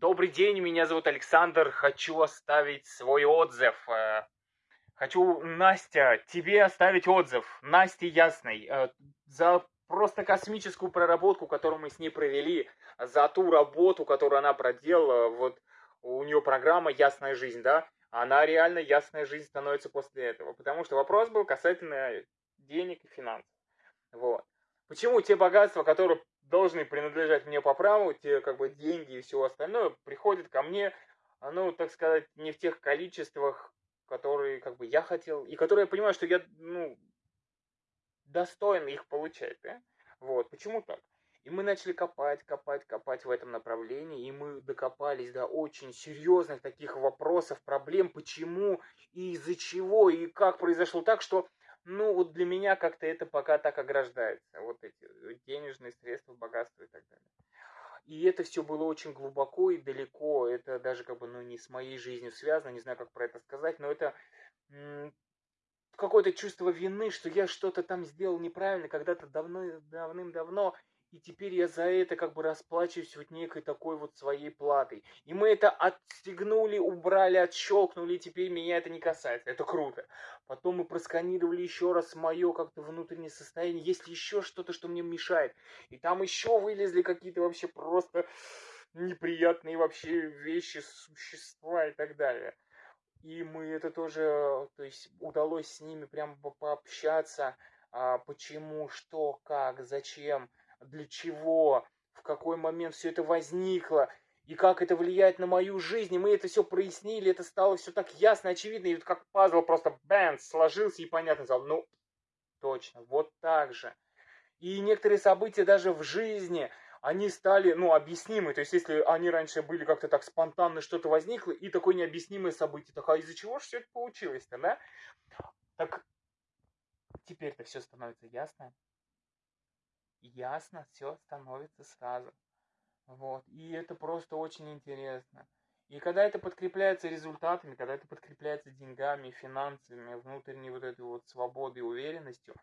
Добрый день, меня зовут Александр. Хочу оставить свой отзыв. Э, хочу, Настя, тебе оставить отзыв. Насте Ясной. Э, за просто космическую проработку, которую мы с ней провели. За ту работу, которую она проделала. Вот у нее программа «Ясная жизнь», да? Она реально ясная жизнь становится после этого. Потому что вопрос был касательно денег и финансов. Вот. Почему те богатства, которые должны принадлежать мне по праву, те как бы деньги и все остальное приходят ко мне, ну, так сказать, не в тех количествах, которые как бы я хотел, и которые я понимаю, что я, ну, достоин их получать, да? Вот, почему так? И мы начали копать, копать, копать в этом направлении, и мы докопались до очень серьезных таких вопросов, проблем, почему и из-за чего, и как произошло так, что ну, вот для меня как-то это пока так ограждается. Вот эти э, денежные средства, богатство и так далее. И это все было очень глубоко и далеко. Это даже как бы, ну, не с моей жизнью связано, не знаю, как про это сказать, но это какое-то чувство вины, что я что-то там сделал неправильно когда-то давно, давным-давно, и теперь я за это как бы расплачиваюсь вот некой такой вот своей платой. И мы это отстегнули, убрали, отщелкнули, и теперь меня это не касается. Это круто. Потом мы просканировали еще раз мое как-то внутреннее состояние, есть ли еще что-то, что мне мешает. И там еще вылезли какие-то вообще просто неприятные вообще вещи, существа и так далее. И мы это тоже, то есть удалось с ними прям пообщаться, а, почему, что, как, зачем для чего, в какой момент все это возникло, и как это влияет на мою жизнь. И мы это все прояснили, это стало все так ясно, очевидно, и вот как пазл просто бэмс сложился и понятно стало. Ну, точно, вот так же. И некоторые события даже в жизни, они стали, ну, объяснимы. То есть, если они раньше были как-то так спонтанно, что-то возникло, и такое необъяснимое событие, так а из-за чего же все это получилось-то, да? Так теперь-то все становится ясно ясно все становится сразу. Вот. И это просто очень интересно. И когда это подкрепляется результатами, когда это подкрепляется деньгами, финансами, внутренней вот этой вот свободой и уверенностью,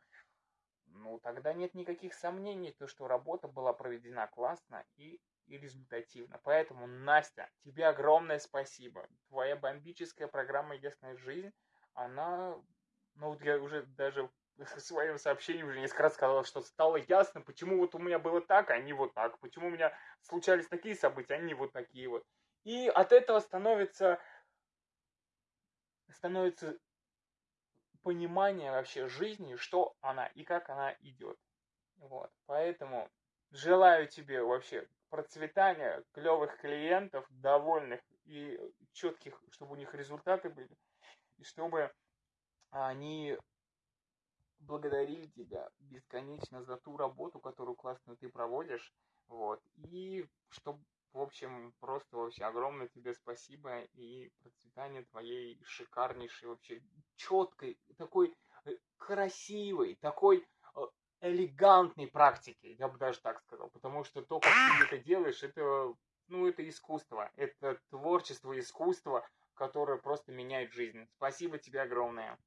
ну, тогда нет никаких сомнений, то, что работа была проведена классно и, и результативно. Поэтому, Настя, тебе огромное спасибо. Твоя бомбическая программа «Ясная жизнь», она, ну, я уже даже в своем уже несколько раз сказала, что стало ясно, почему вот у меня было так, а не вот так. Почему у меня случались такие события, а не вот такие вот. И от этого становится, становится понимание вообще жизни, что она и как она идет. Вот. Поэтому желаю тебе вообще процветания, клевых клиентов, довольных и четких, чтобы у них результаты были, и чтобы они благодарили тебя бесконечно за ту работу, которую классную ты проводишь. Вот. И чтобы, в общем, просто вообще огромное тебе спасибо и процветание твоей шикарнейшей, вообще четкой, такой э, красивой, такой э, элегантной практики, я бы даже так сказал. Потому что то, как ты это делаешь, это, ну, это искусство. Это творчество, искусство, которое просто меняет жизнь. Спасибо тебе огромное.